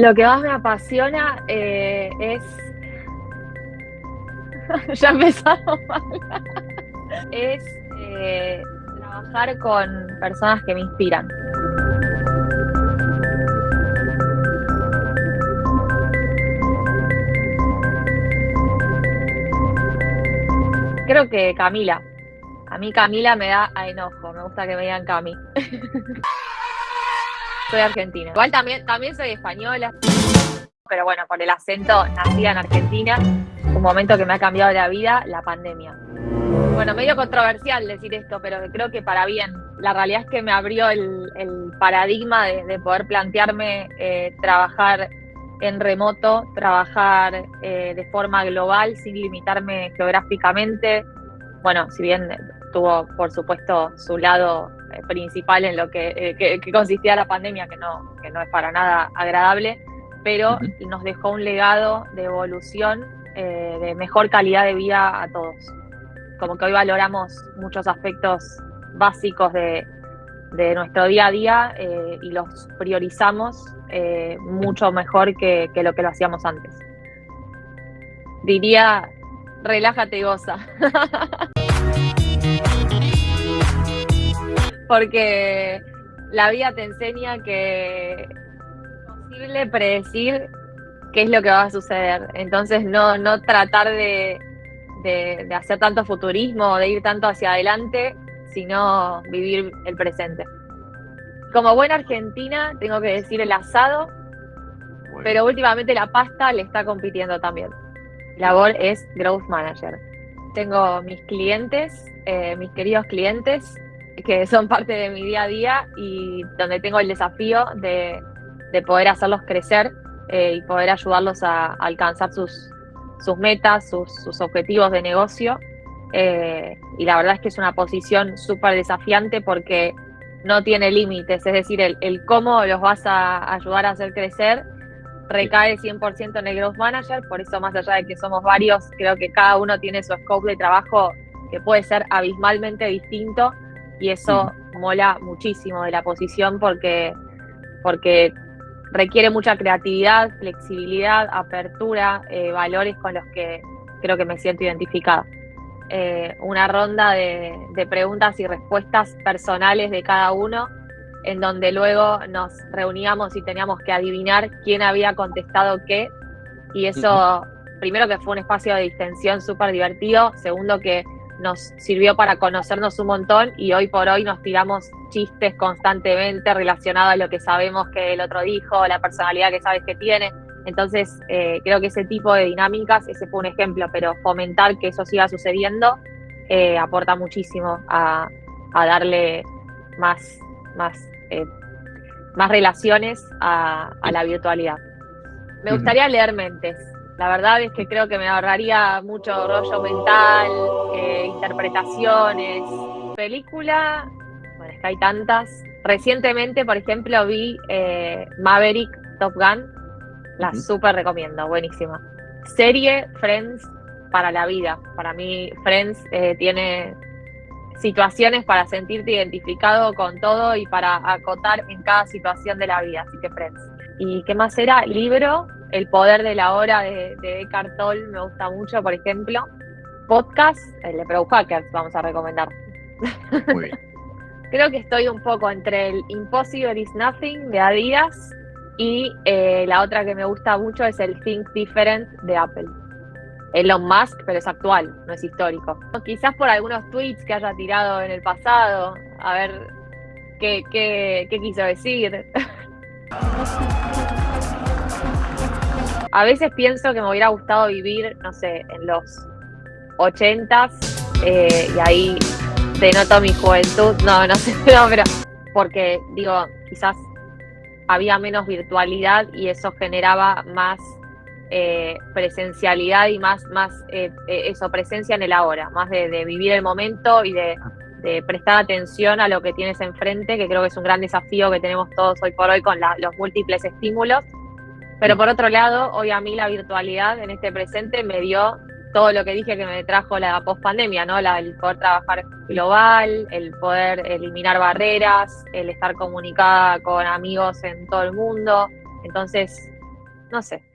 Lo que más me apasiona eh, es. ya empezamos mal. es eh, trabajar con personas que me inspiran. Creo que Camila. A mí Camila me da a enojo, me gusta que me digan Cami. soy argentina. Igual también, también soy española, pero bueno, por el acento, nacida en Argentina, un momento que me ha cambiado la vida, la pandemia. Bueno, medio controversial decir esto, pero creo que para bien. La realidad es que me abrió el, paradigma de, poder plantearme eh, trabajar en remoto, trabajar eh, de forma global sin limitarme geográficamente. Bueno, si bien tuvo, por supuesto, su lado principal en lo que, eh, consistía la pandemia, que no, que no es para nada agradable, pero nos dejó un legado de evolución, eh, de mejor calidad de vida a todos. Como que hoy valoramos muchos aspectos básicos de, nuestro día a día y los priorizamos mucho mejor que, que lo que lo hacíamos antes. Diría, relájate y goza. porque la vida te enseña que es imposible predecir qué es lo que va a suceder. Entonces, no, no tratar de, hacer tanto futurismo, de ir tanto hacia adelante, sino vivir el presente. Como buena argentina, tengo que decir el asado, pero últimamente la pasta le está compitiendo también. La labor es Growth Manager. Tengo mis clientes, eh, mis queridos clientes, que son parte de mi día a día y donde tengo el desafío de, poder hacerlos crecer eh, y poder ayudarlos a, alcanzar sus, sus metas, sus, objetivos de negocio. Eh, y la verdad es que es una posición súper desafiante porque no tiene límites, es decir, el, el, cómo los vas a ayudar a hacer crecer recae 100% en el Growth Manager, por eso más allá de que somos varios, creo que cada uno tiene su scope de trabajo que puede ser abismalmente distinto y eso mola muchísimo de la posición porque, porque requiere mucha creatividad, flexibilidad, apertura, eh, valores con los que creo que me siento identificada. Eh, una ronda de, preguntas y respuestas personales de cada uno, en donde luego nos reuníamos y teníamos que adivinar quién había contestado qué, y eso, primero que fue un espacio de distensión súper divertido, segundo que nos sirvió para conocernos un montón y hoy por hoy nos tiramos chistes constantemente relacionados a lo que sabemos que el otro dijo, la personalidad que sabes que tiene. Entonces, eh, creo que ese tipo de dinámicas, ese fue un ejemplo, pero fomentar que eso siga sucediendo eh, aporta muchísimo a, darle más, más, eh, más relaciones a, la virtualidad. Me gustaría leer mentes. La verdad es que creo que me ahorraría mucho rollo mental, eh, interpretaciones. Película, bueno, es que hay tantas. Recientemente, por ejemplo, vi eh, Maverick Top Gun. La súper recomiendo, buenísima. Serie Friends para la vida. Para mí, Friends eh, tiene situaciones para sentirte identificado con todo y para acotar en cada situación de la vida. Así que Friends. ¿Y qué más era? Libro el poder de la hora de, de Eckhart Tolle me gusta mucho, por ejemplo. Podcast, el de Pro Hackers, vamos a recomendar. Muy bien. Creo que estoy un poco entre el Impossible is Nothing de Adidas y eh, la otra que me gusta mucho es el Think Different de Apple. Elon Musk, pero es actual, no es histórico. Quizás por algunos tweets que haya tirado en el pasado, a ver qué, qué, qué quiso decir. A veces pienso que me hubiera gustado vivir, no sé, en los ochentas eh, y ahí denoto mi juventud. No, no sé, no, pero porque digo, quizás había menos virtualidad y eso generaba más eh, presencialidad y más, más eh, eso, presencia en el ahora, más de, vivir el momento y de, prestar atención a lo que tienes enfrente, que creo que es un gran desafío que tenemos todos hoy por hoy con los múltiples estímulos pero por otro lado, hoy a mí la virtualidad en este presente me dio todo lo que dije que me trajo la pospandemia, ¿no? La, el poder trabajar global, el poder eliminar barreras, el estar comunicada con amigos en todo el mundo. Entonces, no sé.